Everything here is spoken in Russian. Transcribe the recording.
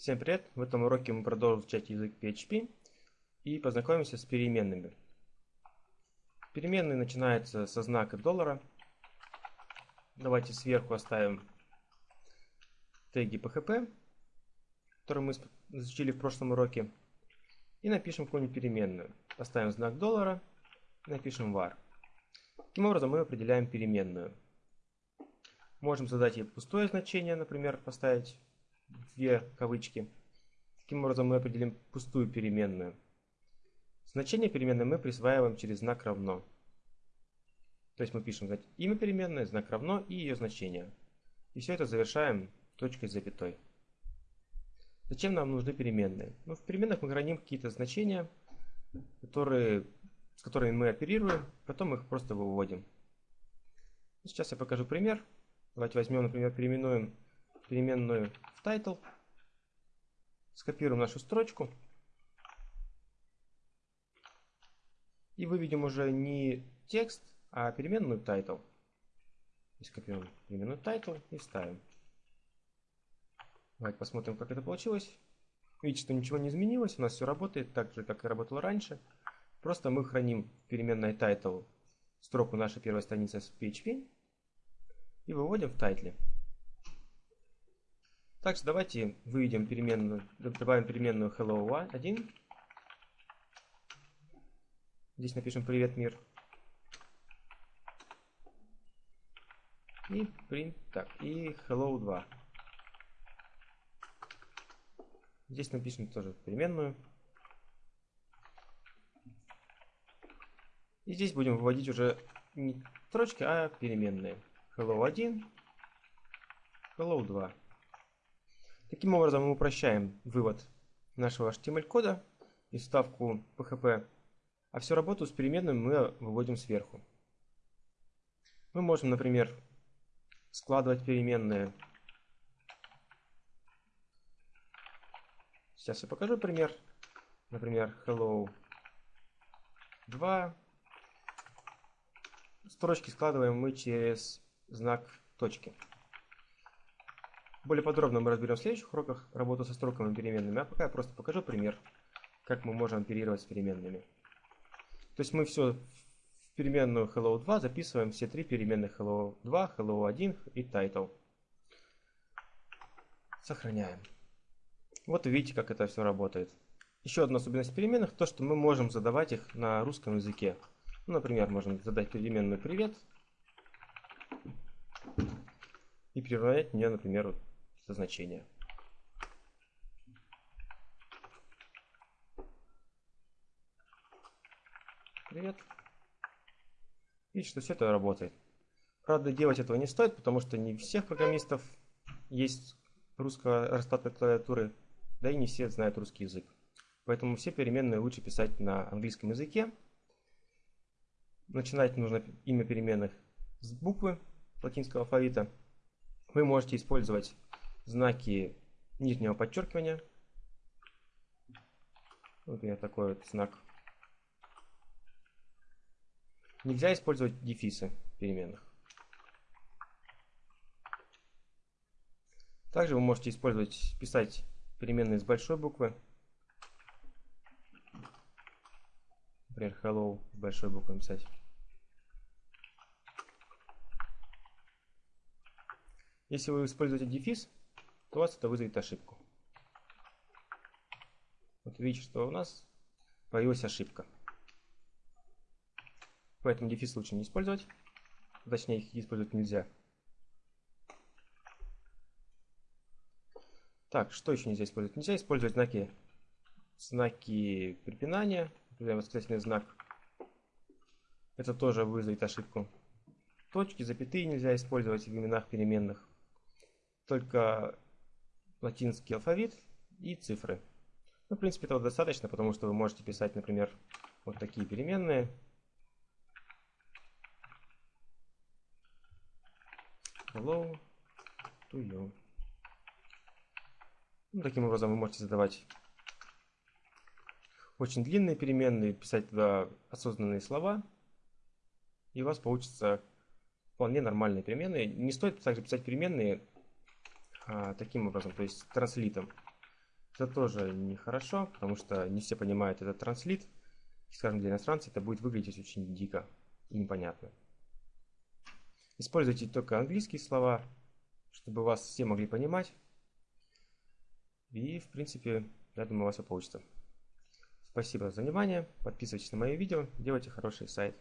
Всем привет! В этом уроке мы продолжим изучать язык PHP и познакомимся с переменными. Переменные начинаются со знака доллара. Давайте сверху оставим теги PHP, которые мы изучили в прошлом уроке, и напишем какую-нибудь переменную. Поставим знак доллара и напишем var. Таким образом мы определяем переменную. Можем задать ей пустое значение, например, поставить две кавычки. Таким образом мы определим пустую переменную. Значение переменной мы присваиваем через знак равно. То есть мы пишем имя переменной, знак равно и ее значение. И все это завершаем точкой с запятой. Зачем нам нужны переменные? Ну, в переменных мы храним какие-то значения, которые, с которыми мы оперируем, потом их просто выводим. Сейчас я покажу пример. Давайте возьмем, например, переименуем переменную в title, скопируем нашу строчку и выведем уже не текст, а переменную title. Скопируем переменную title и вставим. Давайте посмотрим, как это получилось. Видите, что ничего не изменилось, у нас все работает так же, как и работало раньше. Просто мы храним в переменной title строку нашей первой страницы с PHP и выводим в title. Также давайте выведем переменную, добавим переменную hello1. Здесь напишем привет мир. И print, так, и hello 2. Здесь напишем тоже переменную. И здесь будем выводить уже не строчки, а переменные. Hello 1, Hello 2. Таким образом мы упрощаем вывод нашего HTML-кода и вставку PHP, а всю работу с переменными мы выводим сверху. Мы можем, например, складывать переменные. Сейчас я покажу пример. Например, hello 2. Строчки складываем мы через знак точки. Более подробно мы разберем в следующих уроках работу со строками переменными, а пока я просто покажу пример, как мы можем оперировать с переменными. То есть мы все в переменную hello2 записываем все три переменных hello2, hello1 и title. Сохраняем. Вот видите, как это все работает. Еще одна особенность переменных, то что мы можем задавать их на русском языке. Ну, например, можем задать переменную привет и приравнять мне, например, это значение. Привет. Видите, что все это работает. Правда, делать этого не стоит, потому что не всех программистов есть русская раскладка клавиатуры, да и не все знают русский язык. Поэтому все переменные лучше писать на английском языке. Начинать нужно имя переменных с буквы латинского алфавита. Вы можете использовать знаки нижнего подчеркивания. Например, такой вот знак. Нельзя использовать дефисы переменных. Также вы можете использовать, писать переменные с большой буквы. Например, hello с большой буквы писать. Если вы используете дефис, то у вас это вызовет ошибку. Вот видите, что у нас появилась ошибка. Поэтому дефис лучше не использовать. Точнее, их использовать нельзя. Так, что еще нельзя использовать? Нельзя использовать знаки, знаки препинания, например, восклицательный знак. Это тоже вызовет ошибку. Точки, запятые нельзя использовать в именах переменных. Только латинский алфавит и цифры. Ну, в принципе, этого достаточно, потому что вы можете писать, например, вот такие переменные. Hello to you. Ну, таким образом вы можете задавать очень длинные переменные, писать туда осознанные слова, и у вас получится вполне нормальные переменные. Не стоит также писать переменные а, таким образом, то есть транслитом. Это тоже нехорошо, потому что не все понимают этот транслит. Скажем, для иностранцев это будет выглядеть очень дико и непонятно. Используйте только английские слова, чтобы вас все могли понимать. И, в принципе, я думаю, у вас все получится. Спасибо за внимание. Подписывайтесь на мои видео. Делайте хороший сайт.